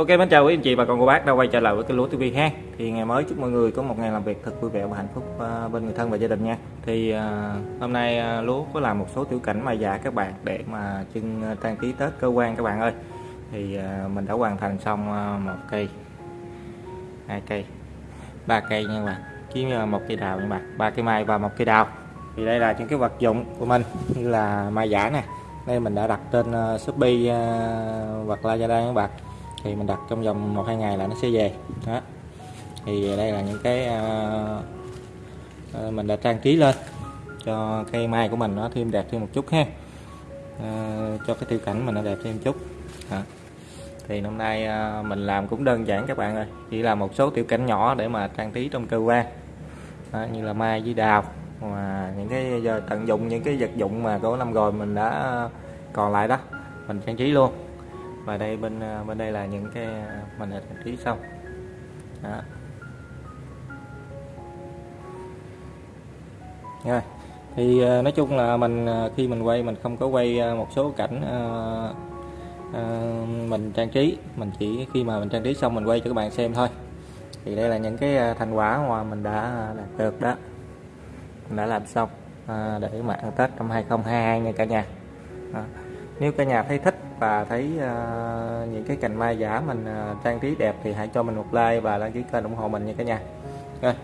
Ok mến chào quý anh chị và con cô bác đã quay trở lại với cái lúa TV ha. Thì ngày mới chúc mọi người có một ngày làm việc thật vui vẻ và hạnh phúc à, bên người thân và gia đình nha. Thì à, hôm nay à, lúa có làm một số tiểu cảnh mà giả các bạn để mà trưng trang trí tết cơ quan các bạn ơi. Thì mình đã hoàn thành xong một cây hai cây ba cây nha các bạn. Với một cây đào nha các bạn ba cây mai và một cây đào. Thì đây là những cái vật dụng của mình như là mai giả nè. Đây mình đã đặt trên uh, Shopee uh, hoặc Lazada các bạn thì mình đặt trong vòng một hai ngày là nó sẽ về. Đó. Thì đây là những cái uh, mình đã trang trí lên cho cây mai của mình nó thêm đẹp thêm một chút ha. Uh, cho cái tiêu cảnh mình nó đẹp thêm một chút. Đó. thì năm nay uh, mình làm cũng đơn giản các bạn ơi. Chỉ là một số tiểu cảnh nhỏ để mà trang trí trong cơ quan. Đó, như là mai với đào và những cái giờ tận dụng những cái vật dụng mà có năm rồi mình đã còn lại đó mình trang trí luôn và đây bên à, bên đây là những cái à, màn hình trang trí xong đó. rồi. Thì à, nói chung là mình khi mình quay mình không có quay một số cảnh uh, uh, mình trang trí. Mình chỉ khi mà mình trang trí xong mình quay cho các bạn xem thôi. Thì đây là những cái thành quả mà mình đã đạt được đó. Mình đã làm xong uh, để mà ăn Tết năm 2022 nha cả nhà. Đó nếu cả nhà thấy thích và thấy uh, những cái cành mai giả mình uh, trang trí đẹp thì hãy cho mình một like và đăng ký kênh ủng hộ mình nha cả nhà. Rồi.